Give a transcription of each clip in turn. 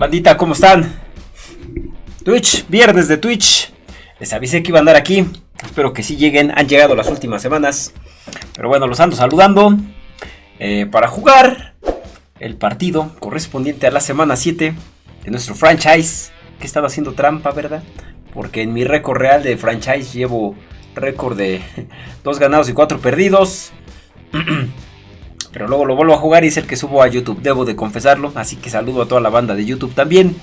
Bandita, ¿cómo están? Twitch, viernes de Twitch. Les avisé que iba a andar aquí. Espero que sí lleguen. Han llegado las últimas semanas. Pero bueno, los ando saludando. Eh, para jugar el partido correspondiente a la semana 7 de nuestro franchise. Que estaba haciendo trampa, ¿verdad? Porque en mi récord real de franchise llevo récord de 2 ganados y 4 perdidos. Pero luego lo vuelvo a jugar y es el que subo a YouTube, debo de confesarlo. Así que saludo a toda la banda de YouTube también.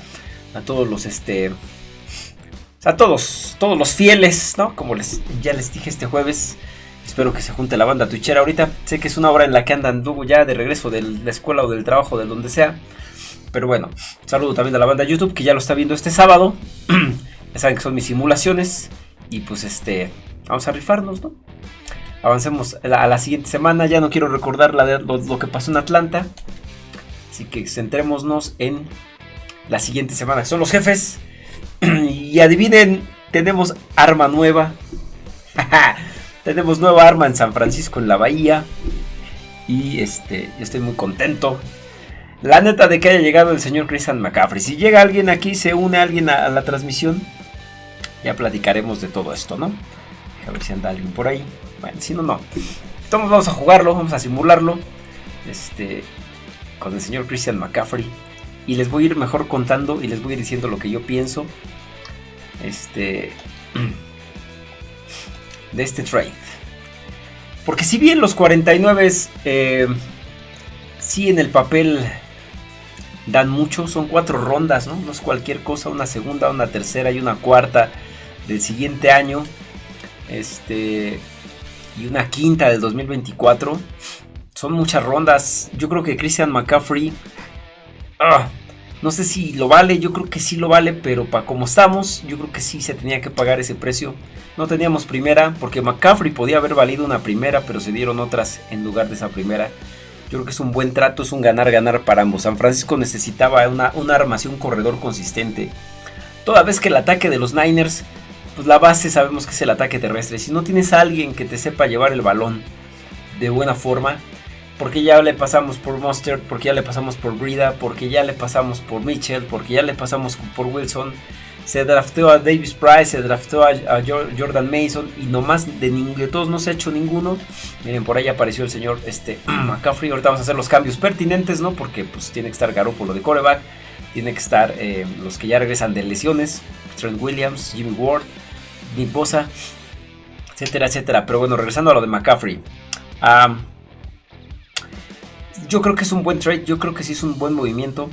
A todos los este. A todos, todos los fieles, ¿no? Como les, ya les dije este jueves. Espero que se junte la banda twitchera ahorita. Sé que es una hora en la que andan ya de regreso de la escuela o del trabajo, de donde sea. Pero bueno, saludo también a la banda YouTube que ya lo está viendo este sábado. ya saben que son mis simulaciones. Y pues este, vamos a rifarnos, ¿no? Avancemos a la, siguiente semana. Ya no quiero recordar lo, que pasó en Atlanta. Así que centrémonos en la siguiente semana. Son los jefes. y adivinen, tenemos arma nueva. tenemos nueva arma en San Francisco, en la bahía. Y este, yo estoy muy contento. La neta de que haya llegado el señor Christian McCaffrey. Si llega alguien aquí, se une alguien a, la transmisión. Ya platicaremos de todo esto, ¿no? A ver si anda alguien por ahí. Bueno, si no, no. Entonces vamos a jugarlo, vamos a simularlo. Este. Con el señor Christian McCaffrey. Y les voy a ir mejor contando y les voy a ir diciendo lo que yo pienso. Este. De este trade. Porque si bien los 49 eh, sí en el papel dan mucho, son cuatro rondas, ¿no? No es cualquier cosa, una segunda, una tercera y una cuarta del siguiente año. Este y una quinta del 2024. Son muchas rondas. Yo creo que Christian McCaffrey. Ah, no sé si lo vale, yo creo que sí lo vale, pero para como estamos, yo creo que sí se tenía que pagar ese precio. No teníamos primera, porque McCaffrey podía haber valido una primera, pero se dieron otras en lugar de esa primera. Yo creo que es un buen trato, es un ganar-ganar para ambos. San Francisco necesitaba una, una armación, corredor consistente. Toda vez que el ataque de los Niners pues la base sabemos que es el ataque terrestre. Si no tienes a alguien que te sepa llevar el balón de buena forma, porque ya le pasamos por Mustard, porque ya le pasamos por Brida, porque ya le pasamos por Mitchell, porque ya le pasamos por Wilson. Se draftó a Davis Price, se draftó a, Jordan Mason y nomás de, de todos no se ha hecho ninguno. Miren, por ahí apareció el señor este, McCaffrey. Ahorita vamos a hacer los cambios pertinentes, ¿no? Porque pues tiene que estar Garoppolo de coreback, tiene que estar eh, los que ya regresan de lesiones, Trent Williams, Jimmy Ward, Bosa, etcétera, etcétera. Pero bueno, regresando a lo de McCaffrey. yo creo que es un buen trade, yo creo que sí es un buen movimiento.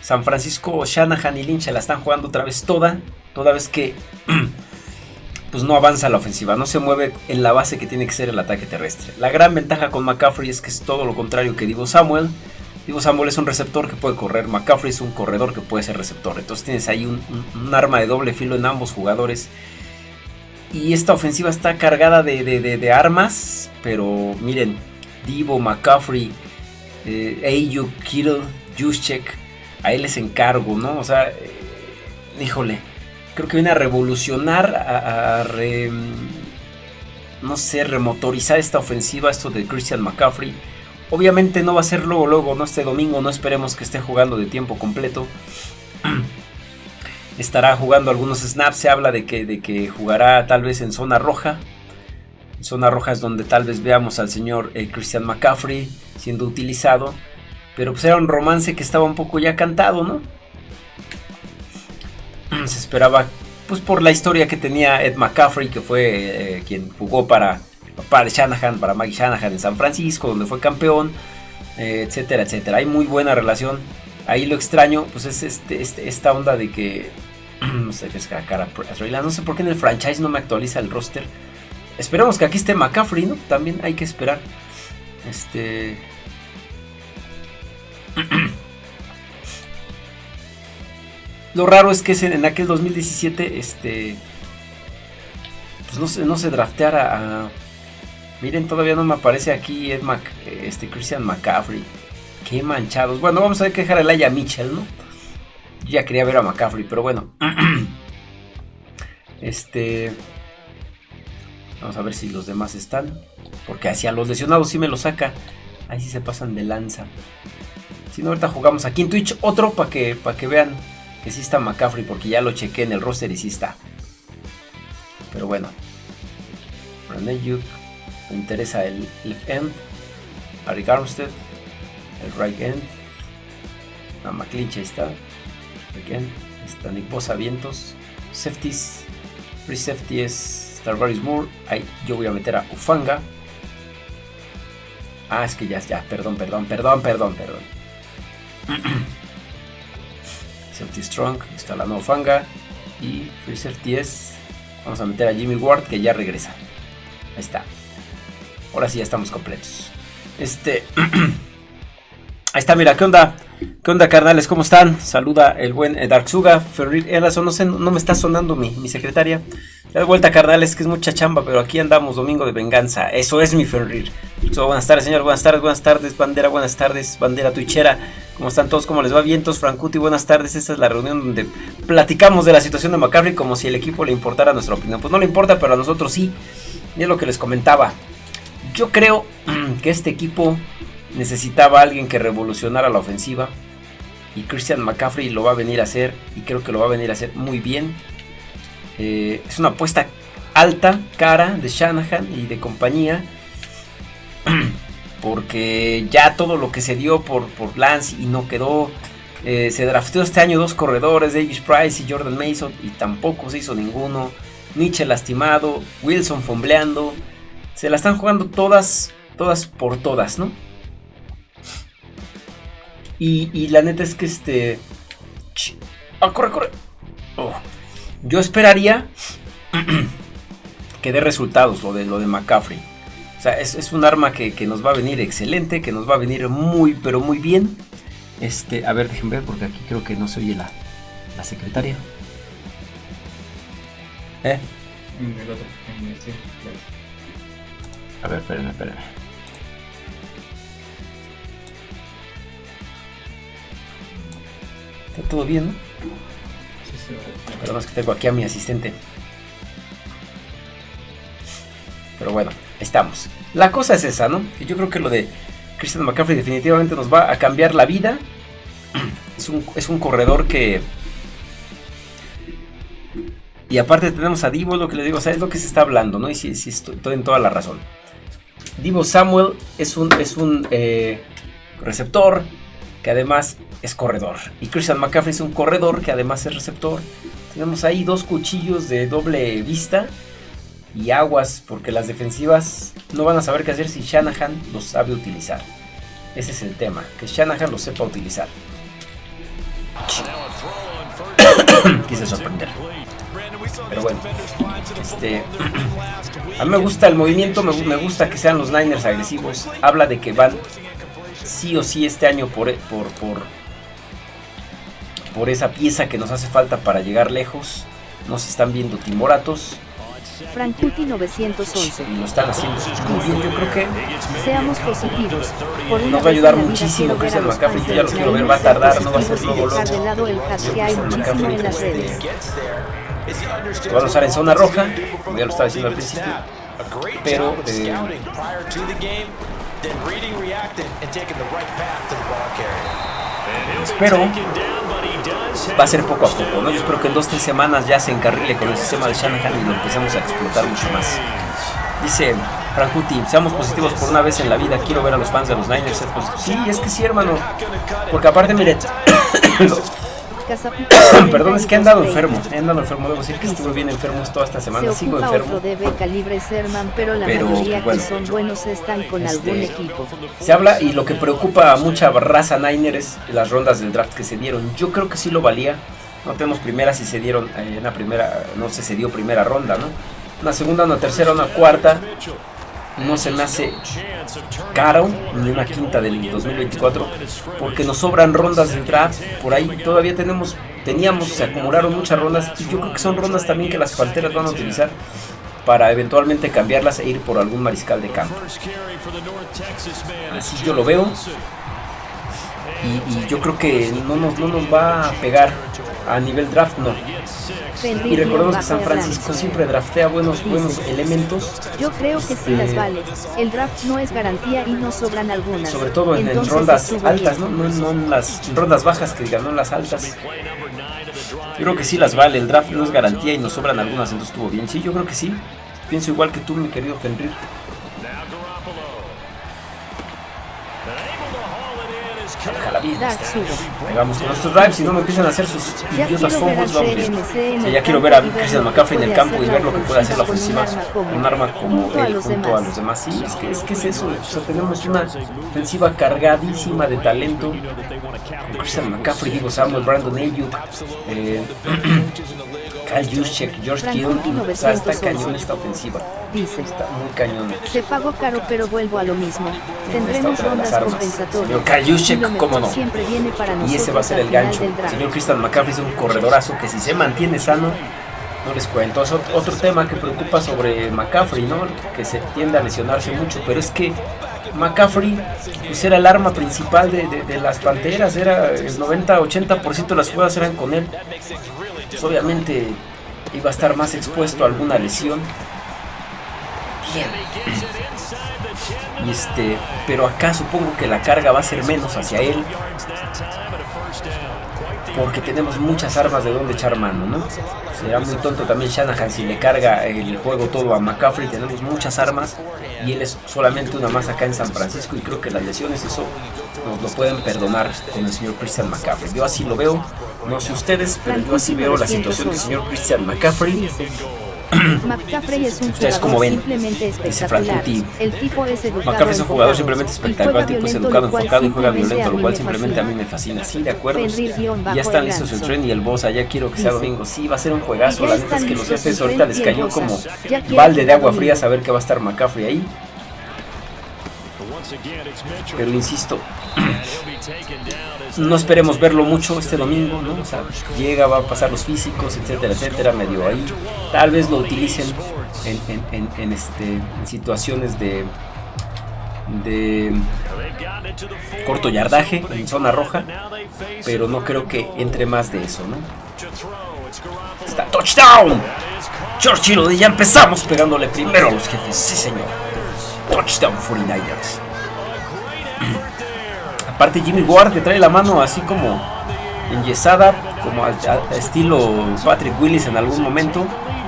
San Francisco, Shanahan y Lynch la están jugando otra vez toda, toda vez que pues no avanza la ofensiva, no se mueve en la base que tiene que ser el ataque terrestre. La gran ventaja con McCaffrey es que es todo lo contrario que Divo Samuel. Divo Samuel es un receptor que puede correr, McCaffrey es un corredor que puede ser receptor. Entonces tienes ahí un arma de doble filo en ambos jugadores y esta ofensiva está cargada de, armas. Pero miren, Divo, McCaffrey, eh, Ayuk, Kittle, Juszczyk, a él les encargo, ¿no? O sea, eh, híjole, creo que viene a revolucionar, a, no sé, remotorizar esta ofensiva, esto de Christian McCaffrey. Obviamente no va a ser luego, luego, no este domingo, no esperemos que esté jugando de tiempo completo. estará jugando algunos snaps. Se habla de que, de que jugará tal vez en zona roja. zona roja es donde tal vez veamos al señor eh, Christian McCaffrey siendo utilizado. Pero pues era un romance que estaba un poco ya cantado, ¿no? Se esperaba, pues por la historia que tenía Ed McCaffrey, que fue eh, quien jugó para, para Shanahan, para Maggie Shanahan en San Francisco, donde fue campeón, eh, etcétera, etcétera. Hay muy buena relación. Ahí lo extraño, pues es este, este esta onda de que no sé qué es cara No sé por qué en el franchise no me actualiza el roster. Esperemos que aquí esté McCaffrey, ¿no? También hay que esperar. Este. Lo raro es que en aquel 2017, este. Pues no se, no drafteara a. Miren, todavía no me aparece aquí Ed este Christian McCaffrey. Qué manchados. Bueno, vamos a ver que dejar el Aya Mitchell, ¿no? Ya quería ver a McCaffrey, pero bueno. este. Vamos a ver si los demás están. Porque hacia los lesionados sí me lo saca. Ahí sí se pasan de lanza. Si no, ahorita jugamos aquí en Twitch otro para que, que vean que sí está McCaffrey, porque ya lo chequé en el roster y sí está. Pero bueno. René me interesa el left end. Ari Armstead, el right end. La McClinch está. Again, está Nick Bosa Vientos. Safeties. Free safety es Starbury Moore. Ahí yo voy a meter a Ufanga. Ah, es que ya, ya, perdón, perdón, perdón, perdón, perdón. Safety Strong, está la nueva Ufanga. Y Free Safety es. Vamos a meter a Jimmy Ward que ya regresa. Ahí está. Ahora sí ya estamos completos. Este. Ahí está, mira, ¿qué onda? ¿Qué onda, carnales? ¿Cómo están? Saluda el buen eh, Darksuga. Ferrir no sé, no me está sonando mi, mi secretaria. Da vuelta, carnales, que es mucha chamba, pero aquí andamos, domingo de venganza. Eso es mi Ferrir. buenas tardes, señor. Buenas tardes, buenas tardes, bandera, buenas tardes, bandera tuichera. ¿Cómo están todos? ¿Cómo les va? Vientos, Francuti, buenas tardes. Esta es la reunión donde platicamos de la situación de McCaffrey como si el equipo le importara nuestra opinión. Pues no le importa, pero a nosotros sí. Y es lo que les comentaba. Yo creo que este equipo necesitaba alguien que revolucionara la ofensiva. Y Christian McCaffrey lo va a venir a hacer. Y creo que lo va a venir a hacer muy bien. Eh, es una apuesta alta, cara de Shanahan y de compañía. Porque ya todo lo que se dio por, por Lance y no quedó. Eh, se drafteó este año dos corredores, Davis Price y Jordan Mason. Y tampoco se hizo ninguno. Nietzsche lastimado. Wilson fombleando. Se la están jugando todas. Todas por todas, ¿no? Y, la neta es que este... ¡Ah, corre, corre! Oh. Yo esperaría que dé resultados lo de, lo de McCaffrey. O sea, es, un arma que, nos va a venir excelente, que nos va a venir muy, pero muy bien. Este, a ver, déjenme ver porque aquí creo que no se oye la, la secretaria. ¿Eh? A ver, espérenme, espérenme. Está todo bien, ¿no? Más que tengo aquí a mi asistente. Pero bueno, estamos. La cosa es esa, ¿no? Yo creo que lo de Christian McCaffrey definitivamente nos va a cambiar la vida. Es un, corredor que... Y aparte tenemos a Divo, lo que le digo, o sea, es lo que se está hablando, ¿no? Y sí, sí estoy, en toda la razón. Divo Samuel es un, es un eh, receptor que además es corredor. Y Christian McCaffrey es un corredor que además es receptor. Tenemos ahí dos cuchillos de doble vista y aguas porque las defensivas no van a saber qué hacer si Shanahan los sabe utilizar. Ese es el tema, que Shanahan los sepa utilizar. Quise sorprender. Pero bueno, este, a mí me gusta el movimiento, me, gusta que sean los Niners agresivos. Habla de que van sí o sí este año por, por, por esa pieza que nos hace falta para llegar lejos. Nos están viendo timoratos. Frankuti 911. Y lo están haciendo muy bien, yo creo que. Seamos positivos. Por nos va a ayudar muchísimo Christian McCaffrey. Yo ya lo quiero ver, va a tardar, no va a ser luego luego. de lado el que hay muchísimo en las redes. Lo van a usar en zona roja, como ya lo estaba diciendo al principio. Pero. Eh, Espero va a ser poco a poco, ¿no? Yo espero que en dos tres semanas ya se encarrile con el sistema de Shanahan y lo empecemos a explotar mucho más. Dice Frankuti, seamos positivos por una vez en la vida, quiero ver a los fans de los Niners ser positivos. Sí, es que sí, hermano. Porque aparte, mire, Perdón, es que he andado enfermo. He andado enfermo. Debo decir que estuve bien enfermo toda esta semana. Sigo enfermo. pero la mayoría que son buenos están con algún este, equipo. Se habla y lo que preocupa a mucha raza Niner es las rondas del draft que se dieron. Yo creo que sí lo valía. No tenemos primeras y se dieron en eh, la primera, no sé, se dio primera ronda, ¿no? Una segunda, una tercera, una cuarta no se me hace caro ni una quinta del 2024 porque nos sobran rondas de draft. Por ahí todavía tenemos teníamos se acumularon muchas rondas y yo creo que son rondas también que las falteras van a utilizar para eventualmente cambiarlas e ir por algún mariscal de campo. Así yo lo veo Y, yo creo que no nos, no nos va a pegar a nivel draft, no. Y recordemos que San Francisco siempre draftea buenos, buenos elementos. Yo creo que sí las este, vale. El draft no es garantía y no sobran algunas. Sobre todo en, rondas altas, ¿no? No, no en las rondas bajas que digan, no en las altas. Yo creo que sí las vale. El draft no es garantía y nos sobran algunas, entonces estuvo bien. Sí, yo creo que sí. Pienso igual que tú, mi querido Fenrir. Vamos con nuestros drives y no me empiezan a hacer sus idiotas fumbles. Vamos bien. ya quiero ver a Christian McCaffrey en el campo y ver lo que puede hacer la ofensiva. Un arma como él junto a los demás. Sí, es que es, que es eso. O sea, tenemos una ofensiva cargadísima de talento. Christian McCaffrey, digo Samuel, Brandon Ayuk. Eh, Juszczyk, George Kittle, o sea, está cañón esta ofensiva. Dice, está muy cañón. Te pago caro, pero vuelvo a lo mismo. Tendremos rondas compensatorias. Señor Juszczyk, cómo no. y ese va a ser el gancho. Señor Christian McCaffrey es un corredorazo que si se mantiene sano, no les cuento. Es otro tema que preocupa sobre McCaffrey, ¿no? Que se tiende a lesionarse mucho, pero es que McCaffrey pues era el arma principal de, de, de las Panteras, era el 90-80% de las jugadas eran con él. Pues, obviamente iba a estar más expuesto a alguna lesión. Y este, pero acá supongo que la carga va a ser menos hacia él. Porque tenemos muchas armas de donde echar mano, ¿no? Será muy tonto también Shanahan si le carga el juego todo a McCaffrey. Tenemos muchas armas y él es solamente una más acá en San Francisco. Y creo que las lesiones, eso nos lo pueden perdonar con el señor Christian McCaffrey. Yo así lo veo. No sé ustedes, pero yo así veo la situación del señor Christian McCaffrey. McCaffrey es un Ustedes como ven, dice Frank El tipo es McCaffrey es un jugador simplemente espectacular, tipo es educado, enfocado y juega violento, lo cual simplemente a mí me fascina. Sí, de acuerdo. Ya están listos el tren y el boss, allá quiero que sea domingo. Sí, va a ser un juegazo. La neta es que los jefes ahorita les cayó como balde de agua fría saber que va a estar McCaffrey ahí. Pero insisto, no esperemos verlo mucho este domingo, ¿no? O sea, llega, va a pasar los físicos, etcétera, etcétera, medio ahí. Tal vez lo utilicen en, este, situaciones de, de corto yardaje, en zona roja, pero no creo que entre más de eso, ¿no? Está touchdown. George ya empezamos pegándole primero a los jefes, sí señor. Touchdown 49ers. Aparte Jimmy Ward que trae la mano así como enyesada, como al, estilo Patrick Willis en algún momento.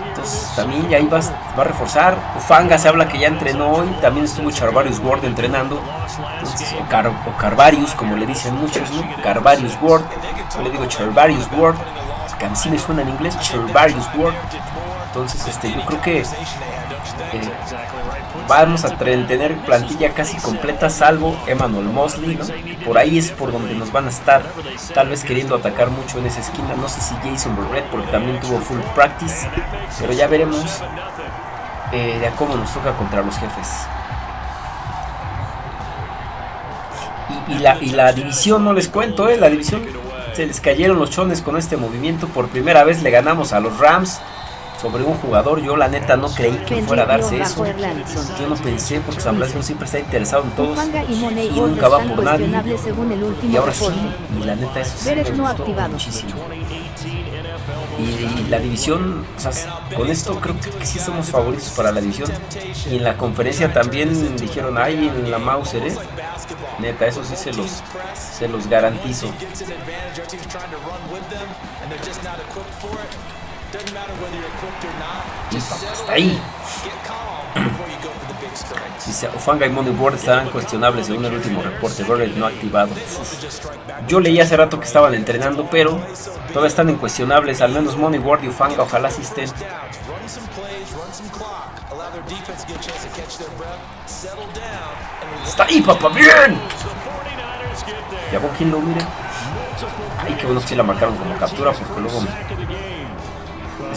Entonces también ya ahí va, a reforzar. Ufanga se habla que ya entrenó hoy. También estuvo Charvarius Ward entrenando. o, Carvarius, como le dicen muchos, ¿no? Carvarius Ward. Yo le digo Charvarius Ward. Que a suena en inglés. Charvarius Ward. Entonces, este, yo creo que eh, vamos a tener plantilla casi completa, salvo Emmanuel Mosley. Por ahí es por donde nos van a estar, tal vez queriendo atacar mucho en esa esquina. No sé si Jason Burrett, porque también tuvo full practice, pero ya veremos eh, de cómo nos toca contra los jefes. Y, la, y la división, no les cuento, eh, la división se les cayeron los chones con este movimiento. Por primera vez le ganamos a los Rams sobre un jugador. Yo la neta no creí que fuera a darse eso. Yo no pensé porque San Blasco siempre está interesado en todos y nunca va por nadie. Y ahora sí, y la neta eso sí me gustó muchísimo. Y, la división, o sea, con esto creo que sí somos favoritos para la división. Y en la conferencia también dijeron, ay, en la Mauser, ¿eh? Neta, eso sí se los, se los garantizo. Hasta ahí. Dice, Ofanga y Money Ward estarán cuestionables según el último reporte. Burrell no activado. Yo leí hace rato que estaban entrenando, pero todavía están en cuestionables. Al menos Money Ward y Ofanga, ojalá estén. Está ahí, papá, bien. Ya vos quien lo mire. Ay, qué bueno que sí la marcaron como captura, porque luego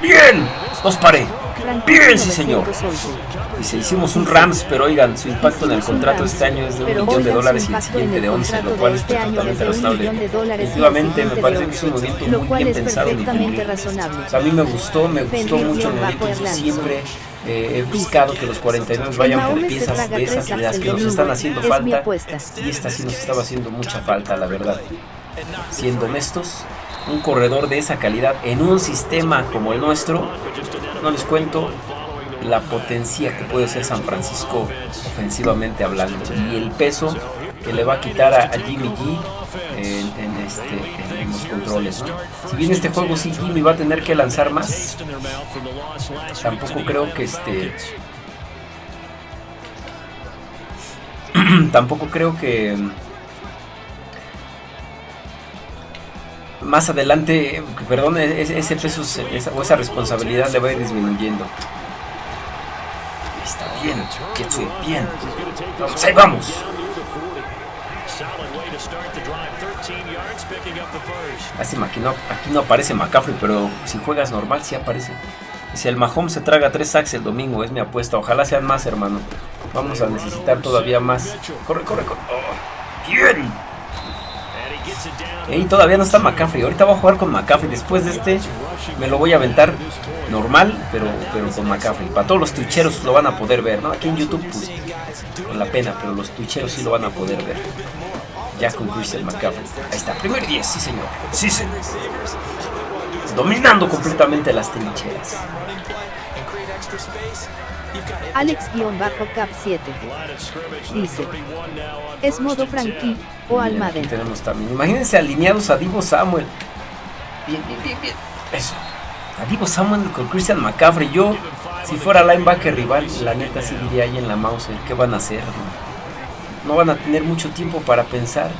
Bien, los paré. Bien, sí señor. Y se hicimos un Rams, pero oigan, su impacto en el contrato este año es de un millón de dólares y el siguiente de 11, lo cual es este perfectamente razonable. Efectivamente, me parece que es un movimiento muy bien pensado y a mí me gustó, me gustó mucho el movimiento. Siempre eh, he buscado que los 49 vayan por piezas de esas ideas que nos están haciendo falta. Y esta sí nos estaba haciendo mucha falta, la verdad. Siendo honestos, un corredor de esa calidad en un sistema como el nuestro, no les cuento la potencia que puede ser San Francisco ofensivamente hablando y el peso que le va a quitar a, Jimmy G en, este, los controles. Si bien este juego sí Jimmy va a tener que lanzar más, tampoco creo que este tampoco creo que más adelante, perdón, e-, ese peso o esa responsabilidad le va a ir disminuyendo. Está bien, estoy bien. Vamos, ahí vamos. Lástima, aquí no, aquí no aparece McCaffrey, pero si juegas normal sí aparece. Si el Mahomes se traga tres sacks el domingo, es mi apuesta. Ojalá sean más, hermano. Vamos a necesitar todavía más. Corre, corre, corre. Oh, bien. Y todavía no está McCaffrey. Ahorita voy a jugar con McCaffrey. Después de este me lo voy a aventar normal, pero, pero con McCaffrey. Para todos los twitcheros lo van a poder ver, ¿no? Aquí en YouTube, pues, con la pena, pero los twitcheros sí lo van a poder ver. Ya con Christian McCaffrey. Ahí está, primer 10, sí señor. Sí señor. Dominando completamente las trincheras. Alex-Cap7 dice: ¿Es modo Frankie o Almaden? Tenemos también. Imagínense alineados a Divo Samuel. Bien, bien, bien, bien. Eso. A Divo Samuel con Christian McCaffrey. Yo, si fuera linebacker rival, la neta sí diría ahí en la mouse: ¿qué van a hacer? no van a tener mucho tiempo para pensar.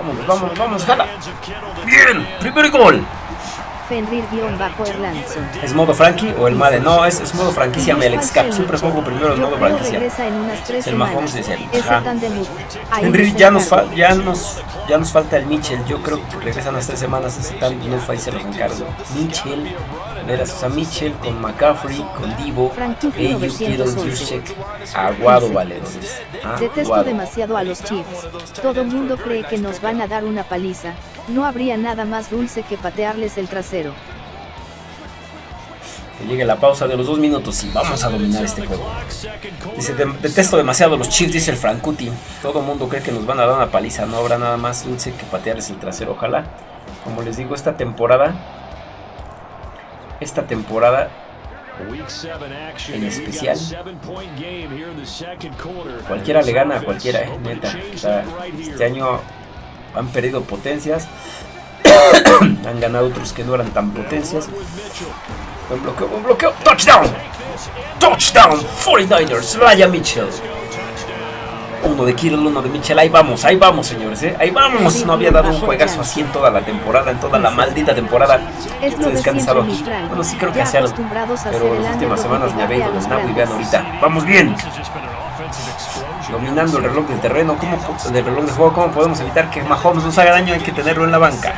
Vamos, vamos, vamos, jala. Bien, primer gol. Fenrir-Erlandson. ¿Es modo Frankie o el Madden? No, es, es modo franquicia Alex Cap. Siempre pongo primero el modo franquicia. El Mahomes es el. Ajá. Henry, ya nos, ya, nos, ya nos falta el Mitchell. Yo creo que regresan las tres semanas. Están no y se los encargo. Mitchell, verás, o sea, Mitchell con McCaffrey, con Divo, Ayu, Kittle, Juszczyk, Aguado Valedores. Detesto demasiado a los Chiefs. Todo mundo cree que nos van a dar una paliza. No habría nada más dulce que patearles el trasero. Que llegue la pausa de los dos minutos y vamos a dominar este juego. Dice, detesto demasiado los Chiefs, dice el Frankuti. Todo el mundo cree que nos van a dar una paliza. No habrá nada más dulce que patearles el trasero. Ojalá. Como les digo, esta temporada... Esta temporada en especial. Cualquiera le gana a cualquiera, eh, neta. este año han perdido potencias, han ganado otros que no eran tan potencias. Un bloqueo, un bloqueo, touchdown, touchdown, 49ers, Ryan Mitchell. Uno de Kittle, uno de Mitchell, ahí vamos, ahí vamos señores, ¿eh? ahí vamos. No había dado un juegazo así en toda la temporada, en toda la maldita temporada. Se descansado aquí. Bueno, sí creo que hace algo, pero las últimas semanas me había ido de snap y vean ahorita. Vamos bien dominando el reloj del terreno, ¿cómo, del reloj de juego, ¿cómo podemos evitar que Mahomes nos haga daño? Hay que tenerlo en la banca.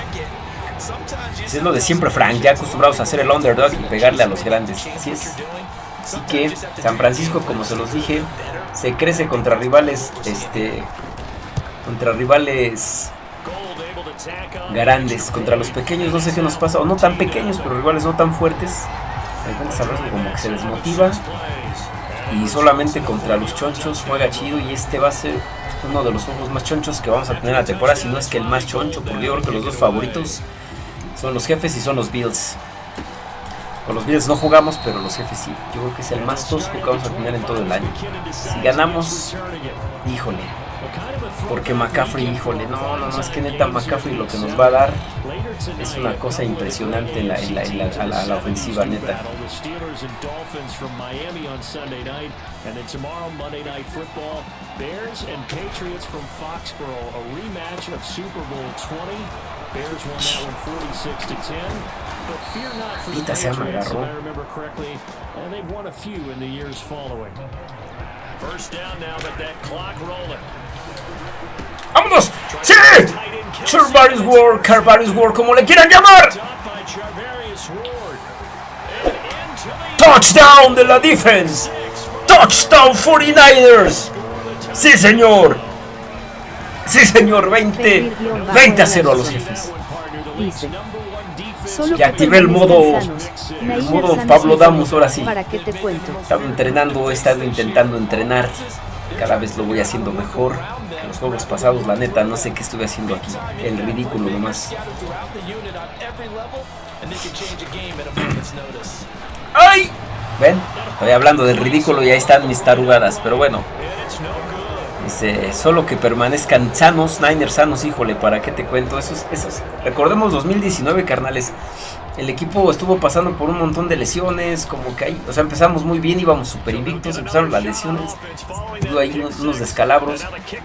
Es lo de siempre, Frank, ya acostumbrados a hacer el underdog y pegarle a los grandes. Así es. Así que San Francisco, como se los dije, se crece contra rivales, este, contra rivales grandes, contra los pequeños, no sé qué nos pasa, o no tan pequeños, pero rivales no tan fuertes. De como que se desmotiva y solamente contra los chonchos juega chido y este va a ser uno de los juegos más chonchos que vamos a tener en la temporada, si no es que el más choncho, porque yo creo que los dos favoritos son los jefes y son los Bills. Con los Bills no jugamos, pero los jefes sí. Yo creo que es el más tosco que vamos a tener en todo el año. Si ganamos, híjole, porque McCaffrey, híjole, no, no, no, es que neta McCaffrey lo que nos va a dar es una cosa impresionante en la, a, la, ofensiva, neta. And then tomorrow, Monday Night Football, Bears and Patriots from Foxborough, a rematch of Super Bowl 20. Bears won that one 46 ¡Vámonos! ¡Sí! Charvarius Ward, Carvarius Ward, como le quieran llamar. Touchdown de la defense. Touchdown 49ers. Sí, señor. Sí, señor. 20, 20 a 0 a los jefes. Ya activé el modo, el modo Pablo Damos ahora sí. Estaba entrenando, he estado intentando entrenar. Cada vez lo voy haciendo mejor. Los juegos pasados, la neta, no sé qué estuve haciendo aquí. El ridículo nomás. ¡Ay! ¿Ven? Estoy hablando del ridículo y ahí están mis tarugadas. Pero bueno. Dice, solo que permanezcan sanos, Niners sanos, híjole, ¿para qué te cuento? Esos, esos. Recordemos 2019, carnales. El equipo estuvo pasando por un montón de lesiones, como que ahí, o sea, empezamos muy bien, íbamos super invictos, empezaron las lesiones, hubo ahí unos, unos descalabros,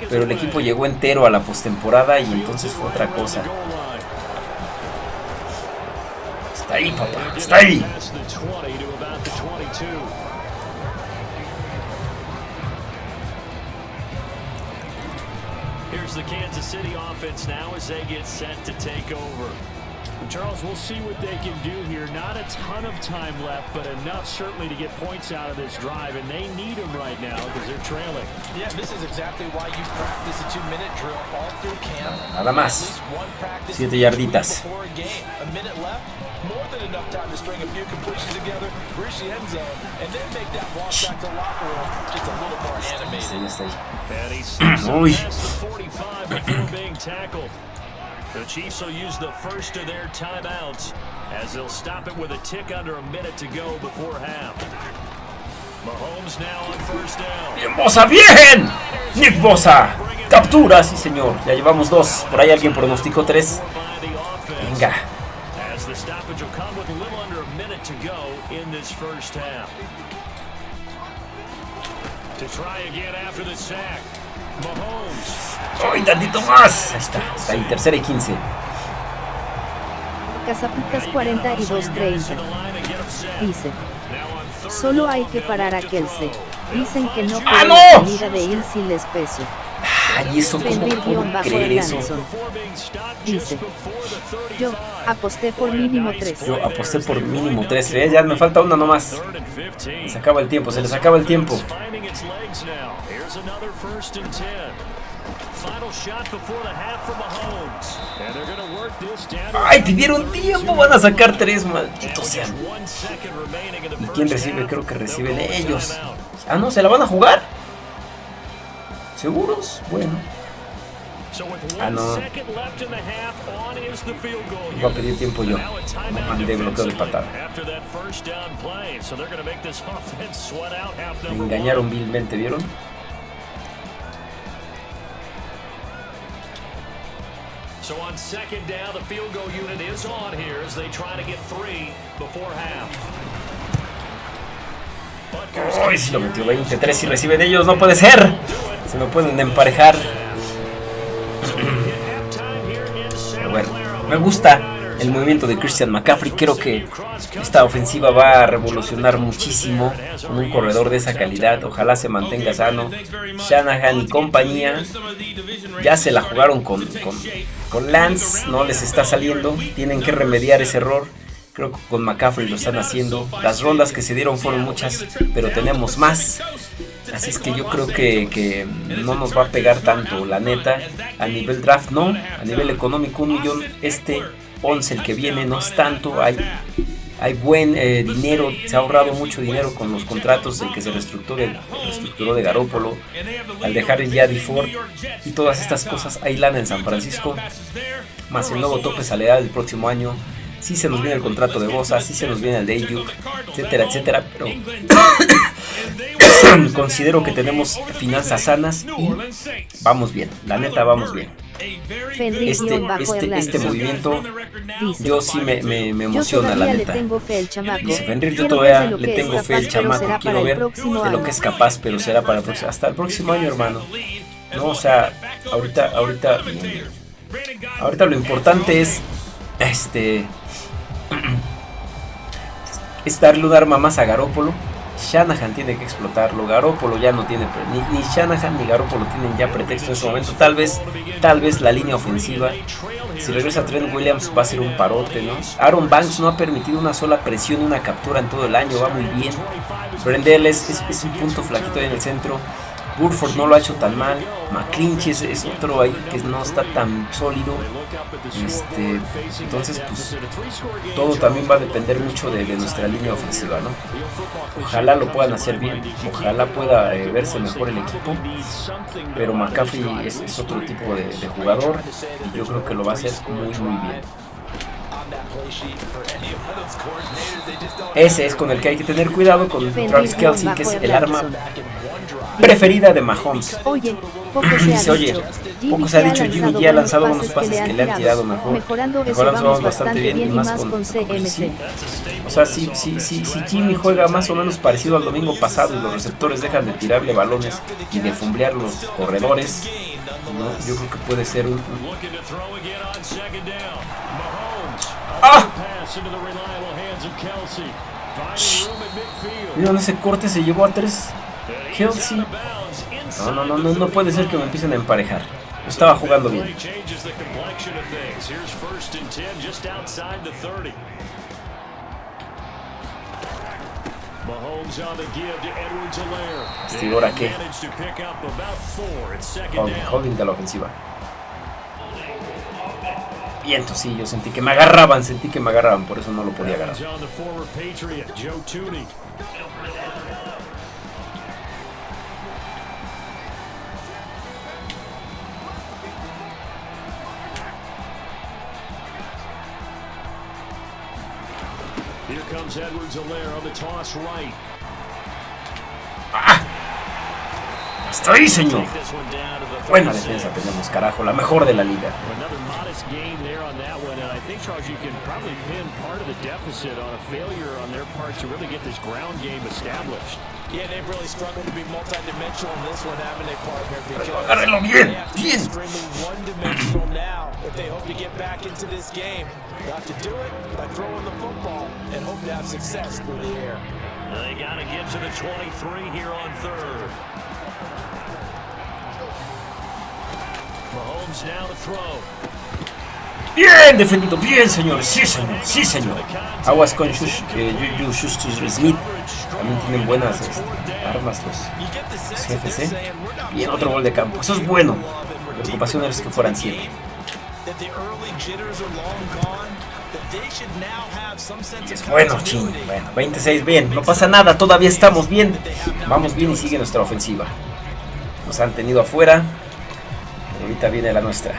pero el equipo llegó entero a la postemporada y entonces fue otra cosa. Está ahí, papá, está ahí. Here's the Kansas City offense now as they get set to take over. Charles, we'll see what they can do here. Not a ton of time left, but enough certainly to get points out of this drive, and they need them right now because they're trailing. Yeah, this is exactly why you practice a two-minute drill all through camp. Nada más. Siete yarditas. Before a game, a minute left, more than enough time to string a few completions together, reach the end zone, and then make that walk back to locker room just a little more animated. Sí, está ahí. And he slips Uy. past the 45 before being tackled. The Chiefs will use the first of their timeouts as they'll stop it with a tick under a minute to go before half. Mahomes now on first down. ¡Bien, Bosa! ¡Bien! Nick Bosa. Captura, sí señor. Ya llevamos dos. Por ahí alguien pronosticó tres. By the offense Venga. as the stoppage will come with a little under a minute to go in this first half. To try again after the sack. ¡Ay, tantito más! Ahí está. Está ahí, tercera y 15. Casapicas 42-30. To the line and get him set. Dice, solo hay que parar a Kelsey. Dicen que no ¡Ah, no! de ir sin especio. Ay, eso, ¿cómo puedo creer eso? Dice, just before the 35. Yo aposté por mínimo 3. Yo aposté por mínimo tres. ¿eh? Ya me falta una nomás. Third and 15. Se acaba el tiempo, se les acaba el tiempo. Another first and 10. Final shot before the half from Mahomes. And they're going to work this down. ¡Ay, pidieron tiempo! Van a sacar tres, in the ¿Y quién recibe? Creo que reciben ellos. Ah, no, ¿se la van a jugar? ¿Seguros? Bueno. Ah, no. Voy a pedir tiempo yo. Timeout mandé bloqueo de patada. After that first down So on second down, the field goal unit is on here as they try to get three before half. ¡Ay, si lo metió 23 y reciben ellos! ¡No puede ser! Se me pueden emparejar. Pero bueno, me gusta el movimiento de Christian McCaffrey. Creo que esta ofensiva va a revolucionar muchísimo con un corredor de esa calidad. Ojalá se mantenga sano. Shanahan y compañía ya se la jugaron con, con, Lance. No les está saliendo. Tienen que remediar ese error. Creo que con McCaffrey lo están haciendo. Las rondas que se dieron fueron muchas, pero tenemos más. Así es que yo creo que no nos va a pegar tanto, la neta. A nivel draft no, a nivel económico un millón este 11 el que viene no es tanto. Hay, hay buen eh, dinero, se ha ahorrado mucho dinero con los contratos de que se reestructuró de, Garópolo. Al dejar ya Ford y todas estas cosas, hay lana en San Francisco. Más el nuevo tope salarial del próximo año. Sí se nos viene el contrato de Bosa, sí se nos viene el de Ayuk, etcétera, etcétera. Pero considero que tenemos finanzas sanas y vamos bien. La neta, vamos bien. Este, este, este movimiento, Dice, yo sí me, me, me yo emociona, la neta. Dice Fenrir, yo todavía le tengo fe al chamaco. Quiero ver de lo que es capaz, pero será para el próximo, hasta el próximo año, hermano. No, o sea, ahorita, ahorita, ahorita lo importante es, este, es darle un arma más a Garópolo Shanahan tiene que explotarlo. Garoppolo ya no tiene. Ni, ni Shanahan ni Garoppolo tienen ya pretexto en este momento. Tal vez, tal vez la línea ofensiva. Si regresa Trent Williams va a ser un parote, ¿no? Aaron Banks no ha permitido una sola presión, una captura en todo el año. Va muy bien. Brendel es, es un punto flaquito ahí en el centro. Burford no lo ha hecho tan mal. McClinchy es, otro ahí que no está tan sólido. Este, entonces, pues todo también va a depender mucho de, nuestra línea ofensiva, ¿no? Ojalá lo puedan hacer bien. Ojalá pueda eh, verse mejor el equipo. Pero McCaffrey es, otro tipo de, de, jugador y yo creo que lo va a hacer muy, muy bien. Ese es con el que hay que tener cuidado con Travis Kelsey, que es el arma preferida de Mahomes. Oye, poco se Dice, oye, poco se ha dicho, Jimmy G ha lanzado unos pases que le han tirado mejor. Mejorando eso vamos bastante bien y más con, CMC. O sea, si, si, si, si Jimmy juega más o menos parecido al domingo pasado y los receptores dejan de tirarle balones y de fumblear los corredores, ¿no? yo creo que puede ser un... ¡Ah! Mira, ese corte se llevó a tres. Kelsey. No, no, no, no, no puede ser que me empiecen a emparejar. Estaba jugando bien. ¿Este ahora qué? Holding, de la ofensiva. Viento, sí, yo sentí que me agarraban, sentí que me agarraban, por eso no lo podía agarrar. Comes Edwards Alaire on the toss right. ¡Ah! ¡Hasta ahí, señor! Buena defensa tenemos, carajo, la mejor de la liga. Think, Charles, you can probably pin part of the deficit on a failure on their part to really get this ground game established. Yeah, they've really struggled to be multidimensional in this one, haven't they, partner? Because they have to be extremely one-dimensional now if they hope to get back into this game. They have to do it by throwing the football and hope to have success through the air. They got to get to the 23 here on third. Mahomes now to throw. Bien defendido, bien señor, sí señor, sí señor. Aguas con Shush, eh, Smith. También tienen buenas este, armas los, jefes, ¿eh? Bien, otro gol de campo. Eso es bueno. La preocupación es que fueran 7. Es bueno, ching. Bueno, 26 bien. No pasa nada, todavía estamos bien. Vamos bien y sigue nuestra ofensiva. Nos han tenido afuera. ahorita viene la nuestra.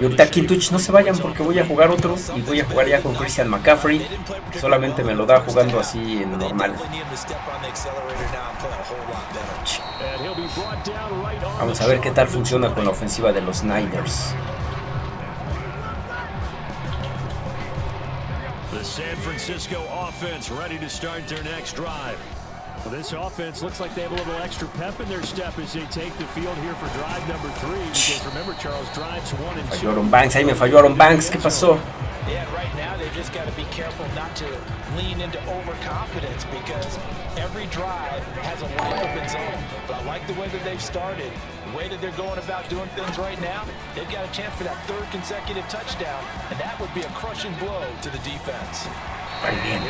Y ahorita Twitch no se vayan porque voy a jugar otro y voy a jugar ya con Christian McCaffrey. Solamente me lo da jugando así en normal. Vamos a ver qué tal funciona con la ofensiva de los Niners. The San Francisco offense ready to start their next drive. Well, this offense looks like they have a little extra pep in their step as they take the field here for drive number three. Because remember, Charles drives one and two. Falló Aaron Banks, ahí me falló Aaron Banks. ¿Qué pasó? Yeah, right now they just got to be careful not to lean into overconfidence because every drive has a life of its own. But I like the way that they've started, the way that they're going about doing things right now. They've got a chance for that third consecutive touchdown, and that would be a crushing blow to the defense. Bien.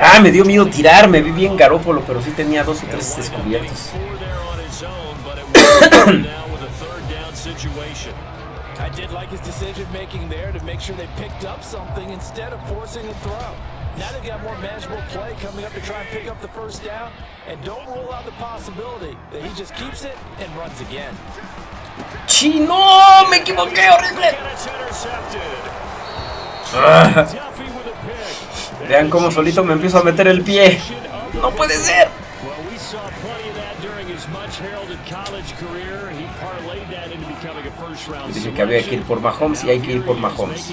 Ah, me dio miedo tirarme. Vi bien Garópolo, pero sí tenía dos o tres descubiertos. I did like his decision making there to make sure they picked up something instead of forcing a throw. Now they've got more manageable play coming up to try and pick up the first down. And don't rule out the possibility that he just keeps it and runs again. ¡Chino! ¡Me equivoqué horrible! Ah. Vean cómo solito me empiezo a meter el pie. ¡No puede ser! Dije que había que ir por Mahomes y hay que ir por Mahomes.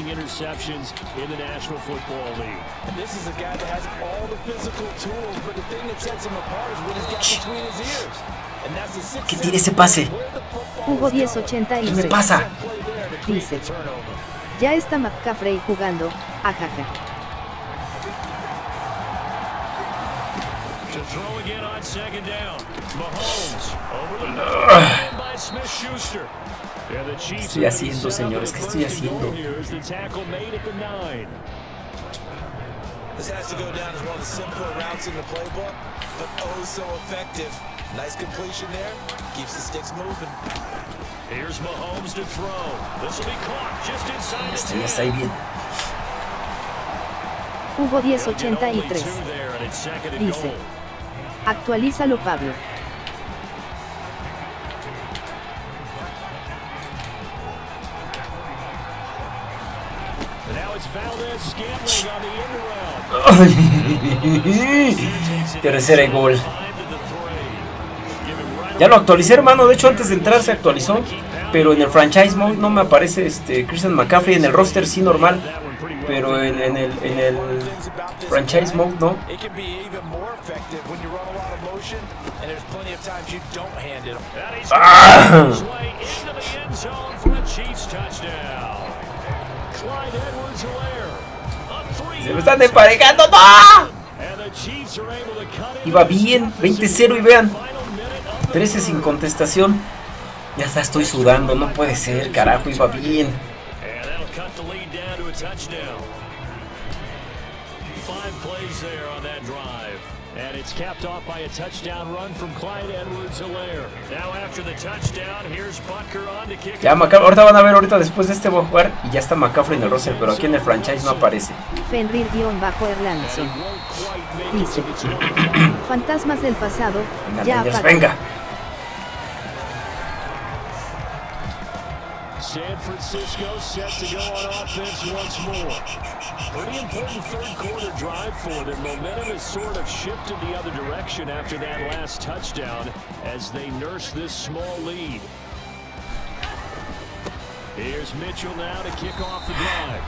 ¿Qué tiene ese pase? Hugo 1080 ¿Qué me pasa? Dice. Ya está McCaffrey jugando, ajaja. To throw again on second down. Mahomes over the middle by Smith-Schuster. And the Chiefs estoy haciendo, señores? ¿Qué estoy haciendo? here as the tackle made at the nine. This has to go down as one of the simpler routes in the playbook, but oh so effective. Nice completion there. Keeps the sticks moving. Here's Mahomes to throw. This will be caught just inside the ya está ahí bien. Hugo Only two 1083. there, and it's second and Dice. Actualízalo Pablo. Tercera y gol. Ya lo actualicé, hermano. De hecho, antes de entrar se actualizó. Pero en el franchise mode no me aparece este Christian McCaffrey. En el roster sí normal. Pero en, en el, en el franchise mode no. Motion, and there's plenty of times you don't hand it him. And he's his way into the end zone for a Chiefs touchdown. Clyde Edwards-Helaire. A three Se me están emparejando. ¡No! And the Chiefs are able to cut into Iba bien. deficit 20-0 y vean. final minute of the 13 sin contestación. Ya está, estoy sudando. No puede ser, carajo. Iba bien. And that'll cut the lead down to a touchdown. Five plays there on that drive. It's capped off by a touchdown run from Clyde Edwards-Helaire. Now after the touchdown, here's Butker on to kick Ya. Maca- ahorita van a ver, ahorita después de este voy a jugar. Y ya está McCaffrey en el roster. Pero aquí en el franchise no aparece. Dice. to the 25. Fantasmas del pasado. Venga, Ya Rangers, venga. San Francisco set to go on offense once more. Pretty important third quarter drive for them. Momentum has sort of shifted the other direction after that last touchdown as they nurse this small lead. Here's Mitchell now to kick off the drive.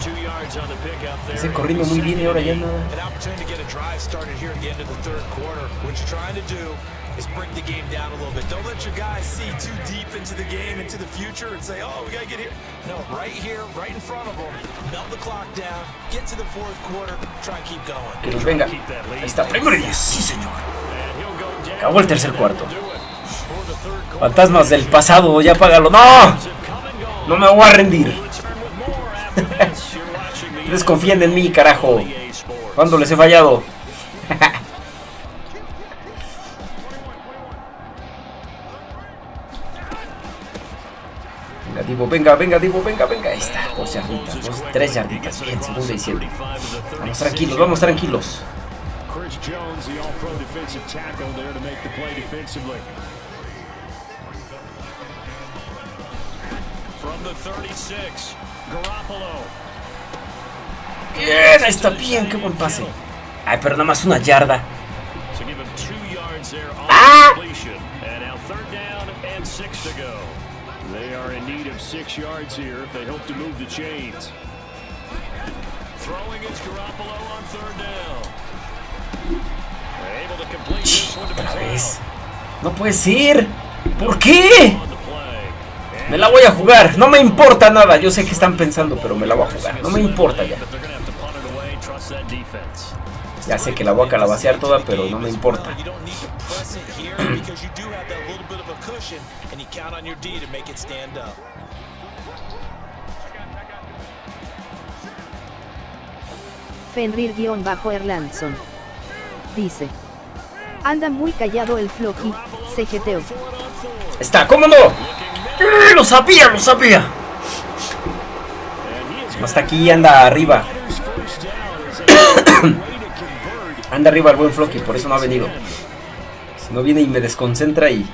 Two yards on the pickup there. Ese corriendo muy bien y ahora ya nada. An opportunity to get a drive started here at the end of the third quarter. What you're trying to do is break the game down a little bit. Don't let your guys see too deep into the game, into the future, and say, oh, we got to get here. No, right here, right in front of them. Melt the clock down, get to the fourth quarter, try and keep going. Que nos venga. Keep that lead. Ahí está. Primero. Sí, señor. Acabó el tercer cuarto. Fantasmas del pasado. Ya apágalo. ¡No! No me voy a rendir. Confían en mí, carajo. ¿Cuándo les he fallado? Divo, venga, venga, Divo, venga, venga. Ahí está, dos yarditas, dos, tres yarditas. Bien, segunda y siete. Vamos tranquilos, vamos tranquilos. Chris Jones, the all-pro defensive tackle there to make the play defensively. From the 36, Garoppolo. Bien, ahí está, bien, qué buen pase. Ay, pero nada más una yarda. Ah! They are in need of six yards here if they hope to move the chains. Throwing is Garoppolo on third down. Able to complete this one to Otra McLeod vez. No puede ser. ¿Por qué? Me la voy a jugar. No me importa nada. Yo sé que están pensando, pero me la voy a jugar. No me importa ya. Ya sé que la voy a calabacear toda, pero no me importa. Cushion, and you count on your D to make it stand up. Fenrir-Erlandson. Dice. Anda muy callado el Floki, CGTO. Está, ¿cómo no? ¡Eh, Lo sabía, lo sabía. Hasta aquí anda arriba. Anda arriba el buen Flocky, por eso no ha venido. Si no viene y me desconcentra y...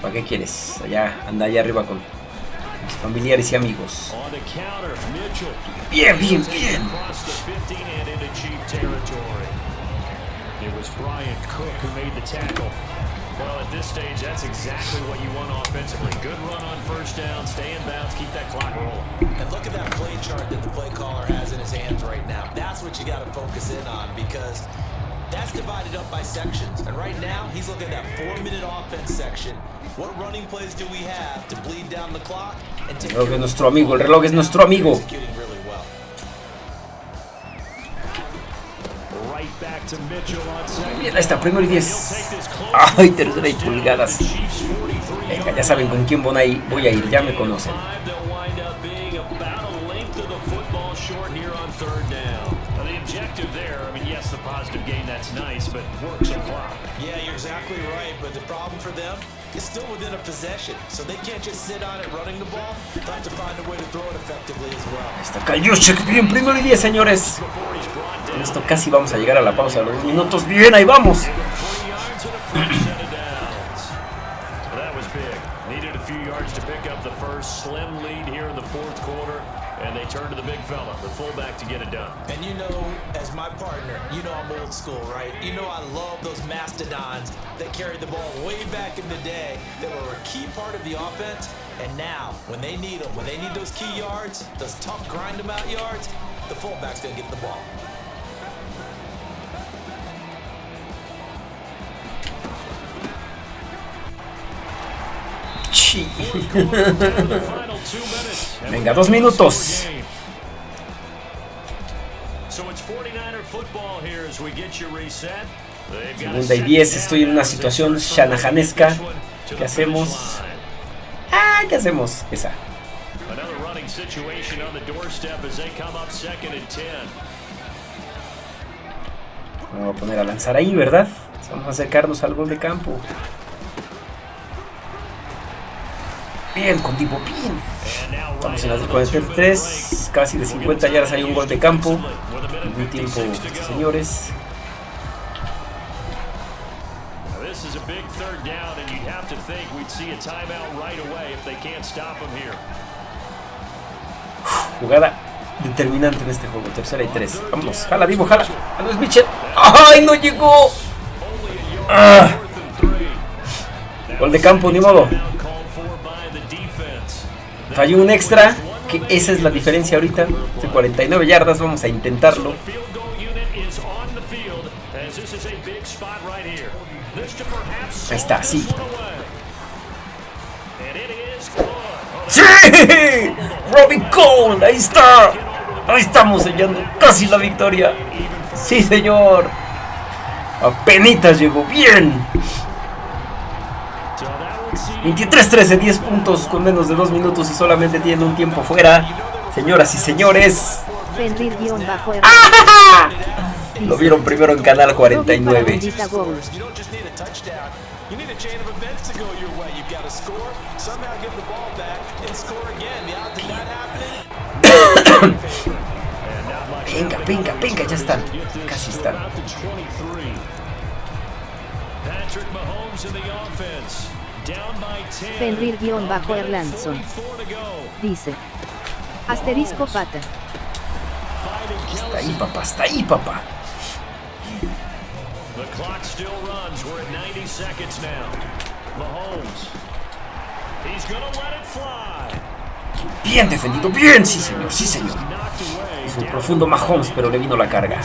¿Para qué quieres? Allá, anda allá arriba con mis familiares y amigos. On the counter, Mitchell Bien, bien, bien. across the 15 and into Chief territory. It was Brian Cook who made the tackle. Well, at this stage, that's exactly what you want offensively. Good run on first down, stay in bounds, keep that clock rolling. And look at that play chart that the play caller has in his hands right now. That's what you got to focus in on because that's divided up by sections. And right now, he's looking at that four-minute offense section. What running plays do we have to bleed down the clock and take El reloj es nuestro amigo, el reloj es nuestro amigo. executing really well. Right Bien, ahí está, primero y 10. Ay, tercera y pulgadas. Venga, ya saben con quién voy a ir ya me conocen. Is still within a possession, so they can't just sit on it running the ball. Have to find a way to throw it effectively as well. Ahí está Kayushek, bien, primero y 10, señores. Con esto casi vamos a llegar a la pausa de los minutos. Bien, ahí vamos. That turn to the big fella, the fullback, to get it done. And you know, as my partner, you know I'm old school, right? You know I love those mastodons that carried the ball way back in the day that were a key part of the offense. And now, when they need them, when they need those key yards, those tough grind them out yards, the fullback's going to get the ball. Sí. Venga, dos minutos. Segunda y 10, estoy en una situación shanahanesca. ¿Qué hacemos? Ah, ¿qué hacemos? Esa. Vamos a poner a lanzar ahí, ¿verdad? Vamos a acercarnos al gol de campo. Bien, con tipo bien. Estamos en las 43, casi de 50 yardas hay un gol de campo. Tiempo, señores. Jugada determinante en este juego, tercera y tres. Vamos, jala, Divo, jala. Es Mitchell. ¡Ay, no llegó! Ah. Gol de campo, ni modo. Falló un extra, esa es la diferencia ahorita. De 49 yardas, vamos a intentarlo. Ahí está, sí. ¡Sí! ¡Robbie Cole! ¡Ahí está! Ahí estamos sellando casi la victoria. ¡Sí, señor! Apenitas llegó. ¡Bien! 23-13, 10 puntos con menos de 2 minutos y solamente tiene un tiempo fuera. Señoras y señores. ¡Ah! Lo vieron primero en Canal 49. venga, venga, venga, ya están. Casi están. Patrick Mahomes in the offense. Fenrir-Erlandson. Dice. Asterisco pata. Está ahí, papá, está ahí, papá. The clock still runs. We're at 90 seconds now. Mahomes. He's gonna let it fly. Bien defendido, bien, sí señor, sí señor. Es un profundo Mahomes, pero le vino la carga.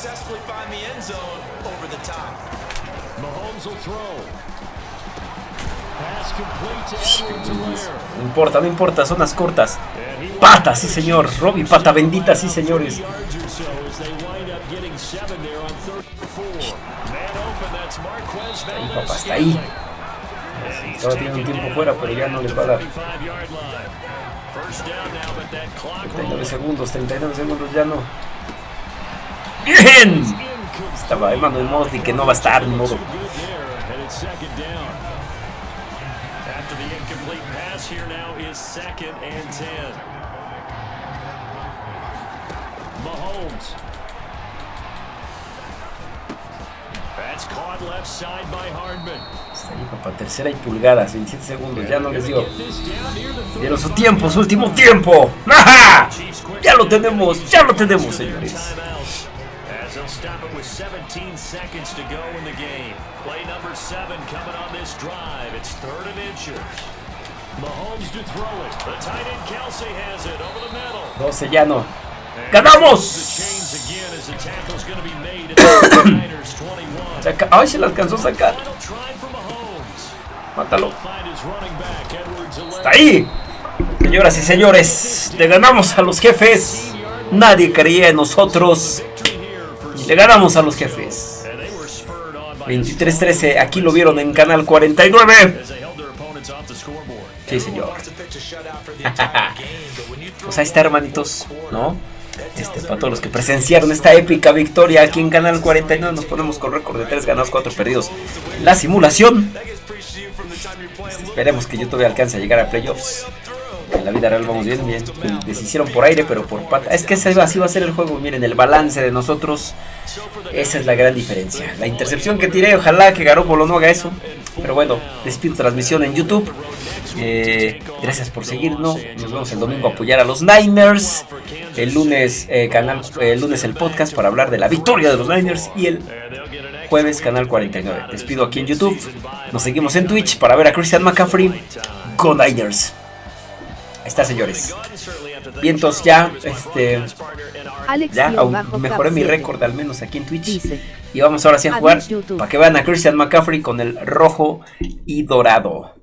Successfully find the end zone over the top. Mahomes will throw. No importa, no importa, zonas cortas. Pata, sí señor. Robbie, pata bendita, sí señores. Ahí, papá, está ahí. Estaba teniendo un tiempo fuera, pero ya no les va a dar. 39 segundos, 39 segundos, ya no. ¡Bien! Estaba Emmanuel Mosley que no va a estar, ni modo. Está ahí, papá. Tercera y pulgadas, 27 segundos. Ya no les dio. Dieron su tiempo, su último tiempo. ¡Ajá! Ya lo tenemos, ya lo tenemos, señores. Stop it with 17 seconds to go in the game. Play number seven coming on this drive. It's third and inches. Mahomes to throw it. The tight end Kelsey has it over the middle. 12 ya no. ¡Ganamos! ¡Ay, se la alcanzó a sacar! ¡Mátalo! ¡Está ahí! Señoras y señores, le ganamos a los jefes. Nadie creía en nosotros. Le ganamos a los jefes. 23-13, aquí lo vieron en Canal 49. Sí, señor. pues ahí está, hermanitos, ¿no? Este, para todos los que presenciaron esta épica victoria aquí en Canal 49, nos ponemos con récord de 3 ganados, 4 perdidos. La simulación. Esperemos que YouTube alcance a llegar a playoffs. En la vida real vamos bien, bien. Deshicieron por aire, pero por pata. Es que así va a ser el juego. Miren, el balance de nosotros. Esa es la gran diferencia. La intercepción que tiré, ojalá que Garoppolo no haga eso. Pero bueno, despido transmisión en YouTube. Eh, gracias por seguirnos. Nos vemos el domingo a apoyar a los Niners. El lunes, eh, canal, el lunes el podcast para hablar de la victoria de los Niners. Y el jueves, canal 49. Despido aquí en YouTube. Nos seguimos en Twitch para ver a Christian McCaffrey. Go Niners. Está, señores. Vientos ya, este. ya mejoré mi récord al menos aquí en Twitch. Y vamos ahora sí a jugar para que vean a Christian McCaffrey con el rojo y dorado.